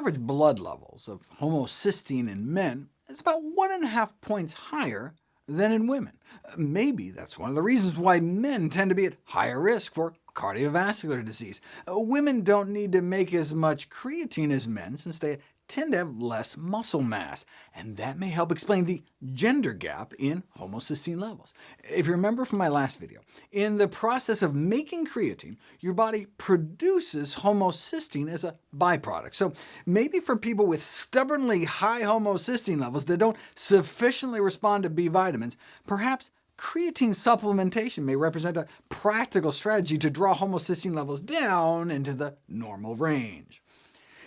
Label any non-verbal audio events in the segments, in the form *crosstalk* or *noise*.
average blood levels of homocysteine in men is about one and a half points higher than in women. Maybe that's one of the reasons why men tend to be at higher risk for cardiovascular disease. Uh, women don't need to make as much creatine as men, since they tend to have less muscle mass, and that may help explain the gender gap in homocysteine levels. If you remember from my last video, in the process of making creatine, your body produces homocysteine as a byproduct. So maybe for people with stubbornly high homocysteine levels that don't sufficiently respond to B vitamins, perhaps creatine supplementation may represent a practical strategy to draw homocysteine levels down into the normal range.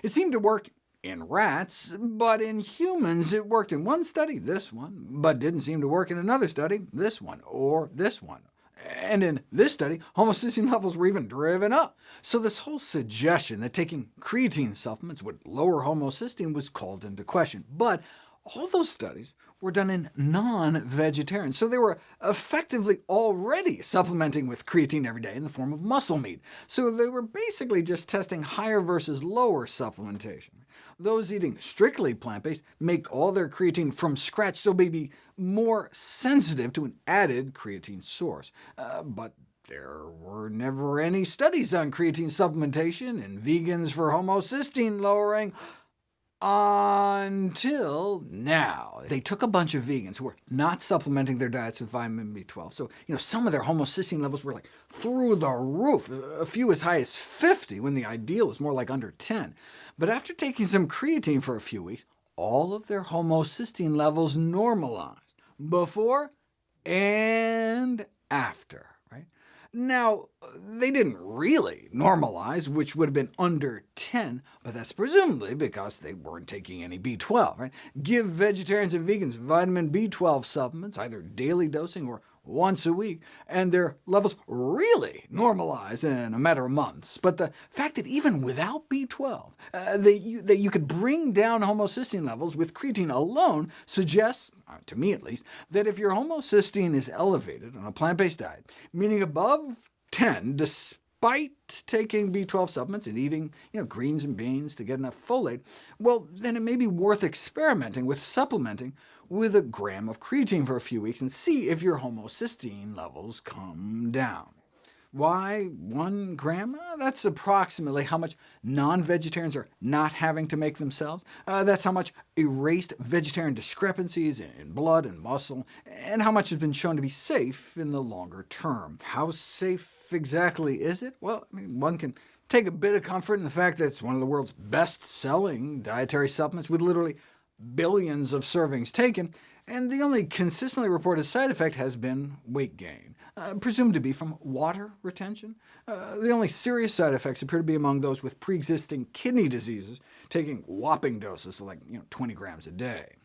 It seemed to work in rats, but in humans it worked in one study, this one, but didn't seem to work in another study, this one, or this one. And in this study, homocysteine levels were even driven up. So this whole suggestion that taking creatine supplements would lower homocysteine was called into question. But all those studies were done in non-vegetarians, so they were effectively already supplementing with creatine every day in the form of muscle meat. So they were basically just testing higher versus lower supplementation. Those eating strictly plant-based make all their creatine from scratch, so be more sensitive to an added creatine source. Uh, but there were never any studies on creatine supplementation in vegans for homocysteine lowering until now. They took a bunch of vegans who were not supplementing their diets with vitamin B12, so you know, some of their homocysteine levels were like through the roof, a few as high as 50, when the ideal is more like under 10. But after taking some creatine for a few weeks, all of their homocysteine levels normalized, before and after. Now, they didn't really normalize, which would have been under 10, but that's presumably because they weren't taking any B12. Right? Give vegetarians and vegans vitamin B12 supplements, either daily dosing or once a week, and their levels really normalize in a matter of months. But the fact that even without B12, uh, that, you, that you could bring down homocysteine levels with creatine alone suggests, uh, to me at least, that if your homocysteine is elevated on a plant-based diet, meaning above 10, despite taking B12 supplements and eating you know, greens and beans to get enough folate, well, then it may be worth experimenting with supplementing with a gram of creatine for a few weeks and see if your homocysteine levels come down. Why one gram? That's approximately how much non-vegetarians are not having to make themselves. Uh, that's how much erased vegetarian discrepancies in blood and muscle, and how much has been shown to be safe in the longer term. How safe exactly is it? Well, I mean, one can take a bit of comfort in the fact that it's one of the world's best-selling dietary supplements, with literally billions of servings taken, and the only consistently reported side effect has been weight gain, uh, presumed to be from water retention. Uh, the only serious side effects appear to be among those with pre-existing kidney diseases, taking whopping doses, like you know, 20 grams a day.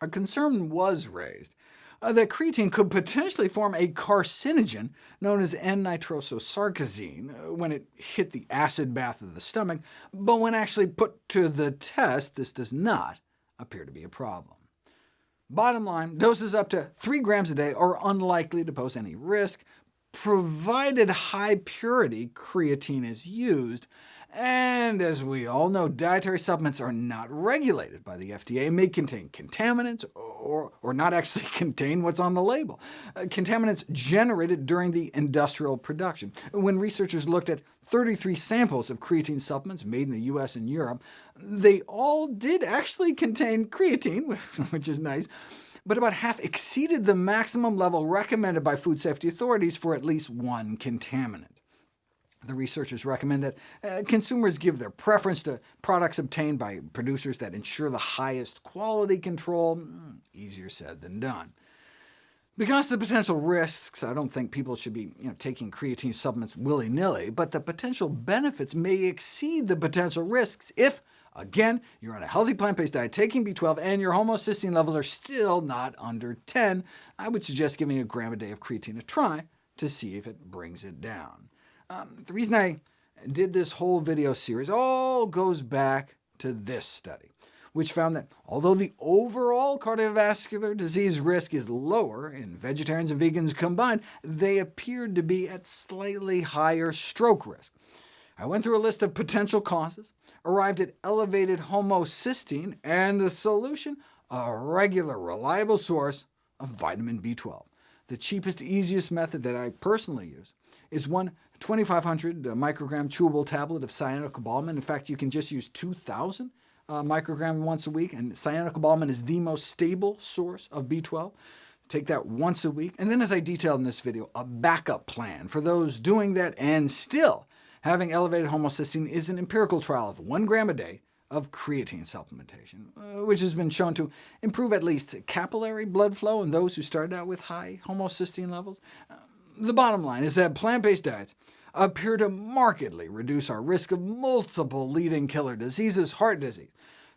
A concern was raised uh, that creatine could potentially form a carcinogen known as N-nitrososarcosine uh, when it hit the acid bath of the stomach, but when actually put to the test, this does not appear to be a problem. Bottom line, doses up to 3 grams a day are unlikely to pose any risk, provided high-purity creatine is used, and as we all know, dietary supplements are not regulated by the FDA may contain contaminants or, or not actually *laughs* contain what's on the label. Uh, contaminants generated during the industrial production. When researchers looked at 33 samples of creatine supplements made in the US and Europe, they all did actually contain creatine, *laughs* which is nice, but about half exceeded the maximum level recommended by food safety authorities for at least one contaminant. The researchers recommend that uh, consumers give their preference to products obtained by producers that ensure the highest quality control. Mm, easier said than done. Because of the potential risks, I don't think people should be you know, taking creatine supplements willy-nilly, but the potential benefits may exceed the potential risks if, again, you're on a healthy plant-based diet, taking B12, and your homocysteine levels are still not under 10. I would suggest giving a gram a day of creatine a try to see if it brings it down. Um, the reason I did this whole video series all goes back to this study, which found that although the overall cardiovascular disease risk is lower in vegetarians and vegans combined, they appeared to be at slightly higher stroke risk. I went through a list of potential causes, arrived at elevated homocysteine, and the solution? A regular, reliable source of vitamin B12. The cheapest, easiest method that I personally use is one 2,500 microgram chewable tablet of cyanocobalamin. In fact, you can just use 2,000 uh, microgram once a week, and cyanocobalamin is the most stable source of B12. Take that once a week, and then as I detailed in this video, a backup plan for those doing that and still having elevated homocysteine is an empirical trial of 1 gram a day of creatine supplementation, uh, which has been shown to improve at least capillary blood flow in those who started out with high homocysteine levels. Uh, the bottom line is that plant-based diets appear to markedly reduce our risk of multiple leading killer diseases, heart disease,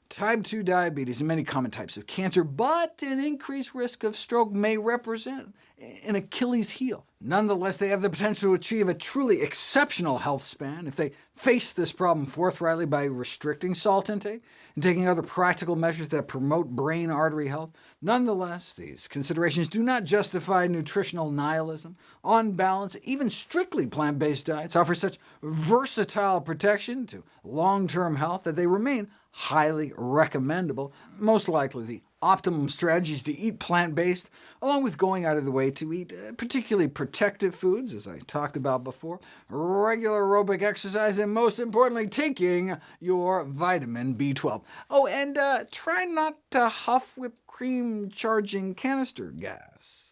type 2 diabetes, and many common types of cancer, but an increased risk of stroke may represent an Achilles heel. Nonetheless, they have the potential to achieve a truly exceptional health span if they face this problem forthrightly by restricting salt intake and taking other practical measures that promote brain artery health. Nonetheless, these considerations do not justify nutritional nihilism. On balance, even strictly plant-based diets offer such versatile protection to long-term health that they remain highly recommendable. Most likely the optimum strategy is to eat plant-based, along with going out of the way to eat uh, particularly protective foods, as I talked about before, regular aerobic exercise, and most importantly, taking your vitamin B12. Oh, and uh, try not to huff whipped cream charging canister gas.